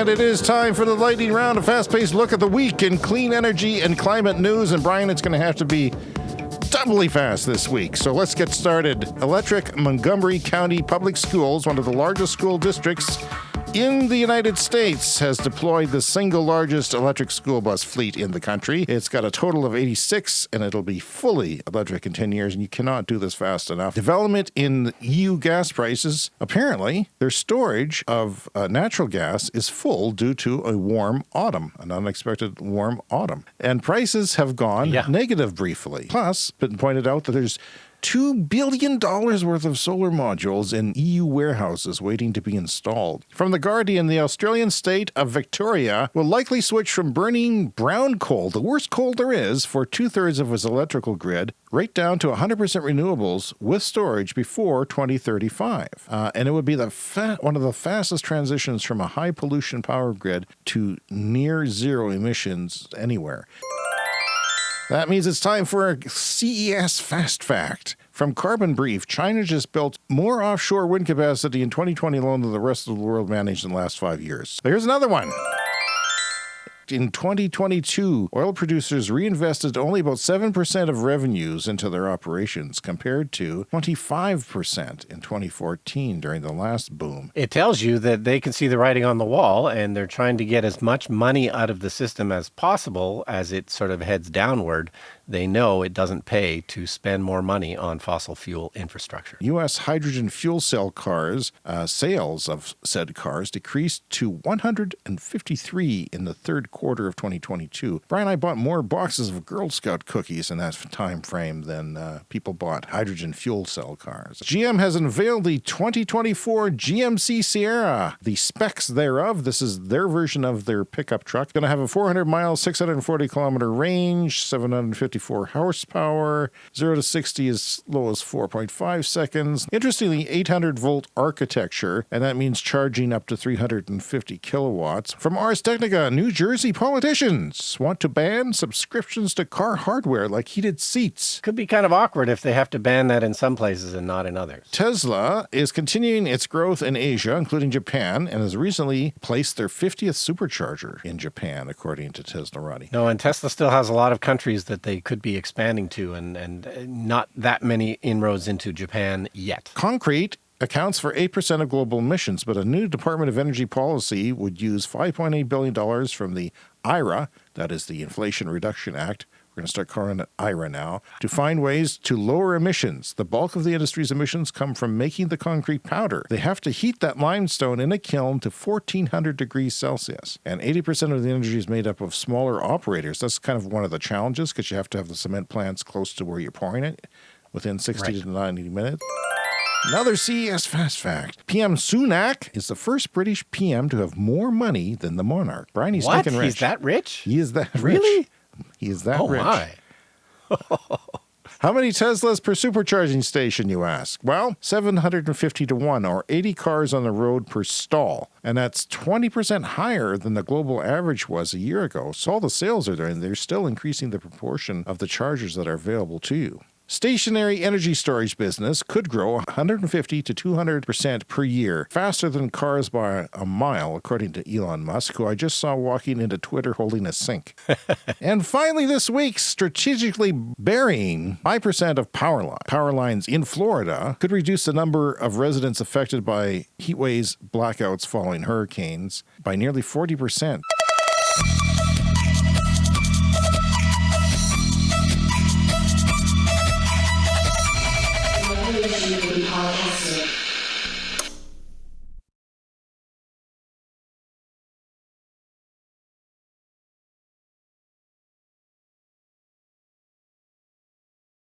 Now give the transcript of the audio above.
And it is time for the lightning round, a fast paced look at the week in clean energy and climate news. And Brian, it's going to have to be doubly fast this week. So let's get started. Electric Montgomery County Public Schools, one of the largest school districts in the United States has deployed the single largest electric school bus fleet in the country. It's got a total of 86 and it'll be fully electric in 10 years and you cannot do this fast enough. Development in EU gas prices, apparently their storage of uh, natural gas is full due to a warm autumn, an unexpected warm autumn. And prices have gone yeah. negative briefly. Plus, been pointed out that there's $2 billion worth of solar modules in EU warehouses waiting to be installed. From The Guardian, the Australian state of Victoria will likely switch from burning brown coal, the worst coal there is, for two thirds of its electrical grid, right down to 100% renewables with storage before 2035. Uh, and it would be the one of the fastest transitions from a high pollution power grid to near zero emissions anywhere. That means it's time for a CES Fast Fact. From Carbon Brief, China just built more offshore wind capacity in 2020 alone than the rest of the world managed in the last five years. Here's another one in 2022, oil producers reinvested only about 7% of revenues into their operations compared to 25% in 2014 during the last boom. It tells you that they can see the writing on the wall and they're trying to get as much money out of the system as possible as it sort of heads downward they know it doesn't pay to spend more money on fossil fuel infrastructure. U.S. hydrogen fuel cell cars, uh, sales of said cars decreased to 153 in the third quarter of 2022. Brian, and I bought more boxes of Girl Scout cookies in that time frame than uh, people bought hydrogen fuel cell cars. GM has unveiled the 2024 GMC Sierra. The specs thereof, this is their version of their pickup truck, going to have a 400 mile, 640 kilometer range, 754 horsepower. 0 to 60 as low as 4.5 seconds. Interestingly, 800 volt architecture, and that means charging up to 350 kilowatts. From Ars Technica, New Jersey politicians want to ban subscriptions to car hardware like heated seats. Could be kind of awkward if they have to ban that in some places and not in others. Tesla is continuing its growth in Asia, including Japan, and has recently placed their 50th supercharger in Japan, according to Teslarati. No, and Tesla still has a lot of countries that they could be expanding to and, and not that many inroads into Japan yet. Concrete accounts for 8% of global emissions, but a new Department of Energy policy would use $5.8 billion from the IRA, that is the Inflation Reduction Act, we're going to start calling it IRA now, to find ways to lower emissions. The bulk of the industry's emissions come from making the concrete powder. They have to heat that limestone in a kiln to 1400 degrees Celsius. And 80% of the energy is made up of smaller operators. That's kind of one of the challenges because you have to have the cement plants close to where you're pouring it within 60 right. to 90 minutes. Another CES fast fact. PM Sunak is the first British PM to have more money than the monarch. Brian, he's what? He's that rich? He is that really? rich. He is that oh rich. My. How many Teslas per supercharging station, you ask? Well, 750 to 1, or 80 cars on the road per stall. And that's 20% higher than the global average was a year ago. So all the sales are there, and they're still increasing the proportion of the chargers that are available to you. Stationary energy storage business could grow 150 to 200% per year, faster than cars by a mile, according to Elon Musk, who I just saw walking into Twitter holding a sink. and finally, this week, strategically burying 5% of power, line. power lines in Florida could reduce the number of residents affected by heat waves, blackouts following hurricanes by nearly 40%.